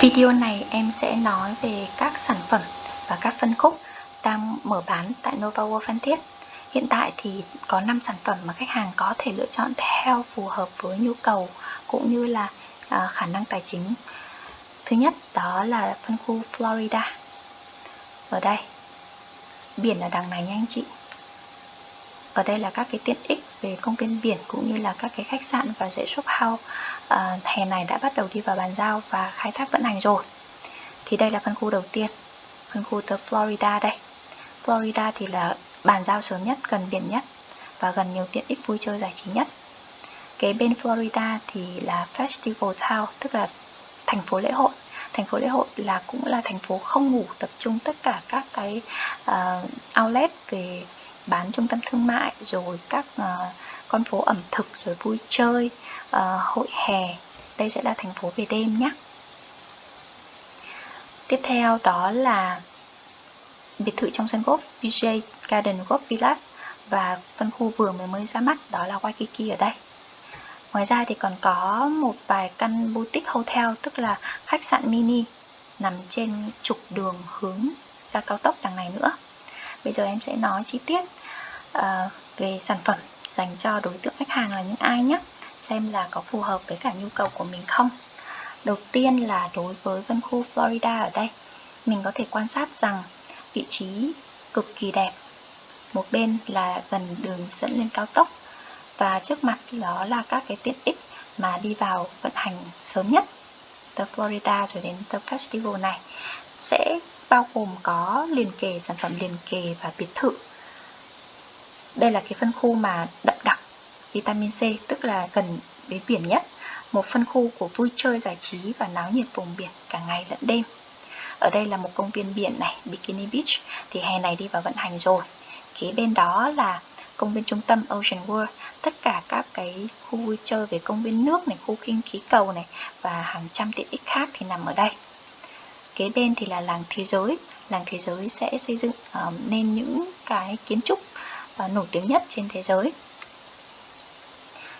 Video này em sẽ nói về các sản phẩm và các phân khúc đang mở bán tại Nova World Phan Thiết. Hiện tại thì có 5 sản phẩm mà khách hàng có thể lựa chọn theo phù hợp với nhu cầu cũng như là à, khả năng tài chính. Thứ nhất đó là phân khu Florida. Ở đây, biển ở đằng này nha anh chị. Ở đây là các cái tiện ích về công viên biển cũng như là các cái khách sạn và dãy shop house à, hè này đã bắt đầu đi vào bàn giao và khai thác vận hành rồi. Thì đây là phân khu đầu tiên phân khu từ Florida đây. Florida thì là bàn giao sớm nhất gần biển nhất và gần nhiều tiện ích vui chơi giải trí nhất. Kế bên Florida thì là Festival Town tức là thành phố lễ hội. Thành phố lễ hội là cũng là thành phố không ngủ tập trung tất cả các cái uh, outlet về bán trung tâm thương mại rồi các uh, con phố ẩm thực rồi vui chơi uh, hội hè. Đây sẽ là thành phố về đêm nhé. Tiếp theo đó là biệt thự trong sân golf VJ Garden Golf Village và phân khu vừa mới mới ra mắt đó là Waikiki ở đây. Ngoài ra thì còn có một vài căn boutique hotel tức là khách sạn mini nằm trên trục đường hướng ra cao tốc đằng này nữa. Bây giờ em sẽ nói chi tiết uh, về sản phẩm dành cho đối tượng khách hàng là những ai nhé? Xem là có phù hợp với cả nhu cầu của mình không? Đầu tiên là đối với phân khu Florida ở đây mình có thể quan sát rằng vị trí cực kỳ đẹp. Một bên là gần đường dẫn lên cao tốc và trước mặt đó là các cái tiện ích mà đi vào vận hành sớm nhất. Từ Florida rồi đến The Festival này sẽ bao gồm có liền kề sản phẩm liền kề và biệt thự đây là cái phân khu mà đậm đặc vitamin C tức là gần với biển nhất. Một phân khu của vui chơi giải trí và náo nhiệt vùng biển cả ngày lẫn đêm. Ở đây là một công viên biển này Bikini Beach thì hè này đi vào vận hành rồi. Kế bên đó là công viên trung tâm Ocean World. Tất cả các cái khu vui chơi về công viên nước này khu kinh khí cầu này và hàng trăm tiện ích khác thì nằm ở đây. Kế bên thì là làng thế giới. Làng thế giới sẽ xây dựng uh, nên những cái kiến trúc và nổi tiếng nhất trên thế giới.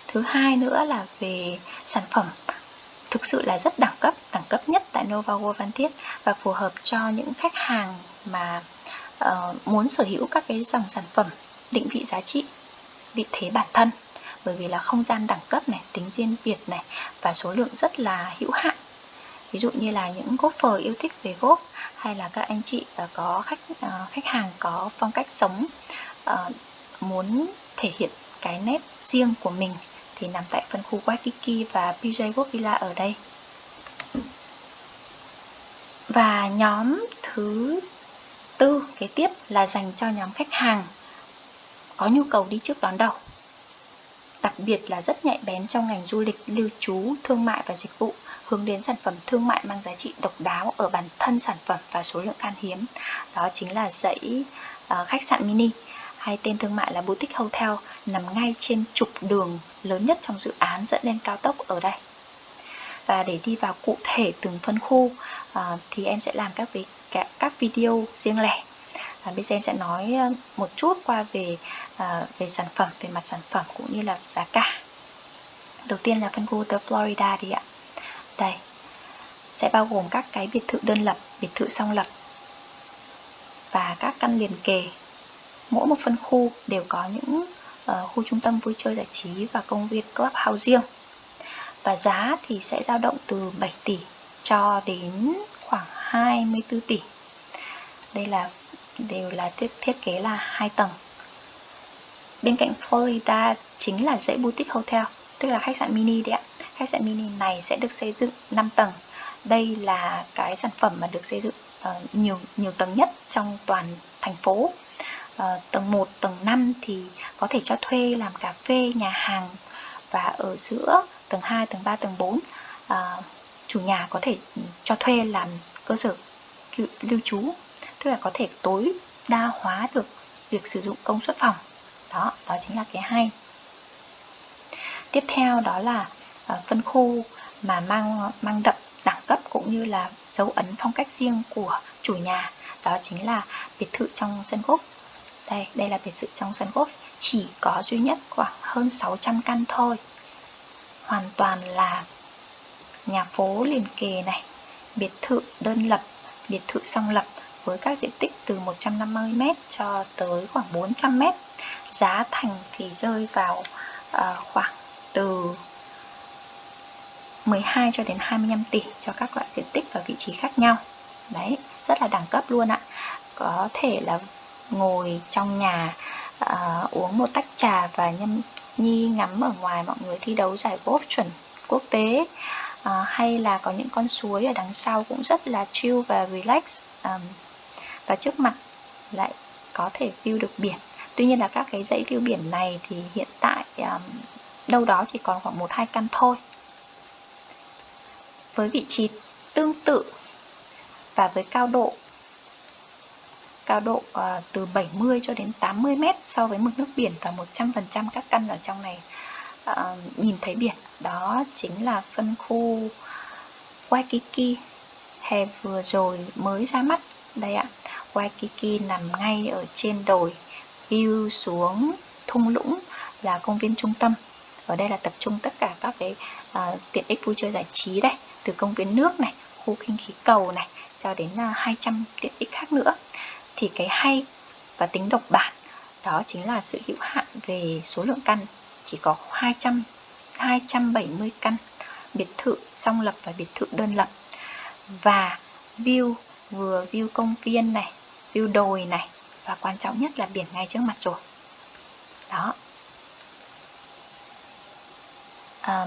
Thứ hai nữa là về sản phẩm. Thực sự là rất đẳng cấp đẳng cấp nhất tại Nova World Phan Thiết và phù hợp cho những khách hàng mà uh, muốn sở hữu các cái dòng sản phẩm định vị giá trị vị thế bản thân. Bởi vì là không gian đẳng cấp này tính riêng biệt này và số lượng rất là hữu hạn. Ví dụ như là những golfer yêu thích về golf hay là các anh chị ờ, có khách uh, khách hàng có phong cách sống uh, muốn thể hiện cái nét riêng của mình thì nằm tại phân khu Waikiki và PJ World Villa ở đây. Và nhóm thứ tư kế tiếp là dành cho nhóm khách hàng có nhu cầu đi trước đón đầu. Đặc biệt là rất nhạy bén trong ngành du lịch, lưu trú, thương mại và dịch vụ, hướng đến sản phẩm thương mại mang giá trị độc đáo ở bản thân sản phẩm và số lượng khan hiếm. Đó chính là dãy uh, khách sạn mini hay tên thương mại là Boutique Hotel nằm ngay trên trục đường lớn nhất trong dự án dẫn lên cao tốc ở đây. Và để đi vào cụ thể từng phân khu à, thì em sẽ làm các, các, các video riêng lẻ. À, bây giờ em sẽ nói à, một chút qua về à, về sản phẩm, về mặt sản phẩm cũng như là giá cả. Đầu tiên là phân khu The Florida đi ạ. Đây, sẽ bao gồm các cái biệt thự đơn lập, biệt thự song lập và các căn liền kề mỗi một phân khu đều có những uh, khu trung tâm vui chơi giải trí và công viên clubhouse riêng. Và giá thì sẽ dao động từ 7 tỷ cho đến khoảng 24 tỷ. Đây là đều là thiết, thiết kế là hai tầng. Bên cạnh Florida chính là dãy boutique hotel tức là khách sạn mini đấy ạ. Khách sạn mini này sẽ được xây dựng 5 tầng. Đây là cái sản phẩm mà được xây dựng uh, nhiều nhiều tầng nhất trong toàn thành phố uh, tầng 1, tầng 5 thì có thể cho thuê làm cà phê, nhà hàng và ở giữa tầng 2, tầng 3, tầng 4 uh, ờ, chủ nhà có thể cho thuê làm cơ sở lưu trú tức là có thể tối đa hóa được việc sử dụng công suất phòng. Đó đó chính là cái hay. Tiếp theo đó là uh, phân khu mà mang mang đậm đẳng cấp cũng như là dấu ấn phong cách riêng của chủ nhà. Đó chính là biệt thự trong sân gốc đây, đây là biệt thự trong sân golf Chỉ có duy nhất khoảng hơn 600 căn thôi Hoàn toàn là nhà phố liền kề này biệt thự đơn lập, biệt thự song lập với các diện tích từ 150m cho tới khoảng 400m. Giá thành thì rơi vào uh, khoảng từ 12 cho đến 25 tỷ cho các loại diện tích và vị trí khác nhau. Đấy, rất là đẳng cấp luôn ạ. Có thể là ngồi trong nhà uh, uống một tách trà và nhâm nhi ngắm ở ngoài mọi người thi đấu giải golf chuẩn quốc tế. Uh, hay là có những con suối ở đằng sau cũng rất là chill và relax um, và trước mặt lại có thể view được biển. Tuy nhiên là các cái dãy view biển này thì hiện tại um, đâu đó chỉ còn khoảng một hai căn thôi. Với vị trí tương tự và với cao độ cao độ uh, từ 70 cho đến 80 mét so với mực nước biển và 100% các căn ở trong này uh, nhìn thấy biển. Đó chính là phân khu Waikiki hè vừa rồi mới ra mắt. Đây ạ, Waikiki nằm ngay ở trên đồi, view xuống thung lũng là công viên trung tâm. Ở đây là tập trung tất cả các cái uh, tiện ích vui chơi giải trí đây, từ công viên nước này, khu khinh khí cầu này, cho đến uh, 200 tiện ích khác nữa thì cái hay và tính độc bản đó chính là sự hữu hạn về số lượng căn. Chỉ có 200 270 căn biệt thự song lập và biệt thự đơn lập. Và view vừa view công viên này view đồi này và quan trọng nhất là biển ngay trước mặt rồi. Đó. À,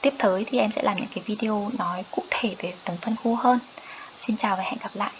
tiếp tới thì em sẽ làm những cái video nói cụ thể về từng phân khu hơn. Xin chào và hẹn gặp lại.